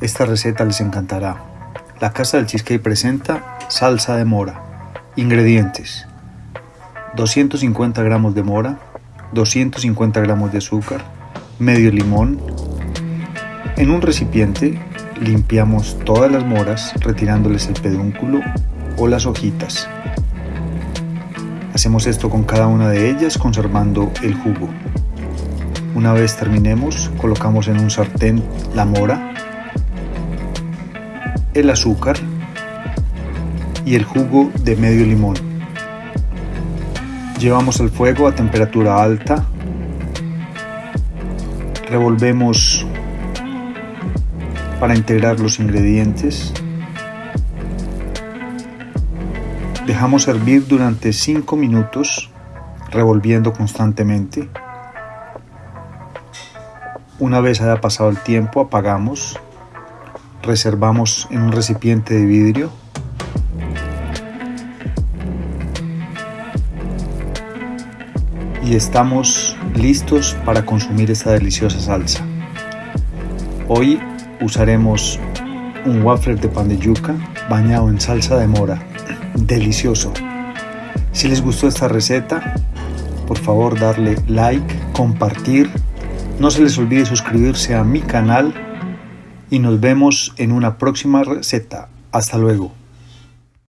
Esta receta les encantará. La Casa del Cheesecake presenta salsa de mora. Ingredientes. 250 gramos de mora, 250 gramos de azúcar, medio limón. En un recipiente limpiamos todas las moras retirándoles el pedúnculo o las hojitas. Hacemos esto con cada una de ellas conservando el jugo. Una vez terminemos, colocamos en un sartén la mora, el azúcar y el jugo de medio limón. Llevamos el fuego a temperatura alta. Revolvemos para integrar los ingredientes. Dejamos hervir durante 5 minutos revolviendo constantemente. Una vez haya pasado el tiempo, apagamos, reservamos en un recipiente de vidrio. Y estamos listos para consumir esta deliciosa salsa. Hoy usaremos un waffle de pan de yuca bañado en salsa de mora. Delicioso. Si les gustó esta receta, por favor darle like, compartir no se les olvide suscribirse a mi canal y nos vemos en una próxima receta. Hasta luego.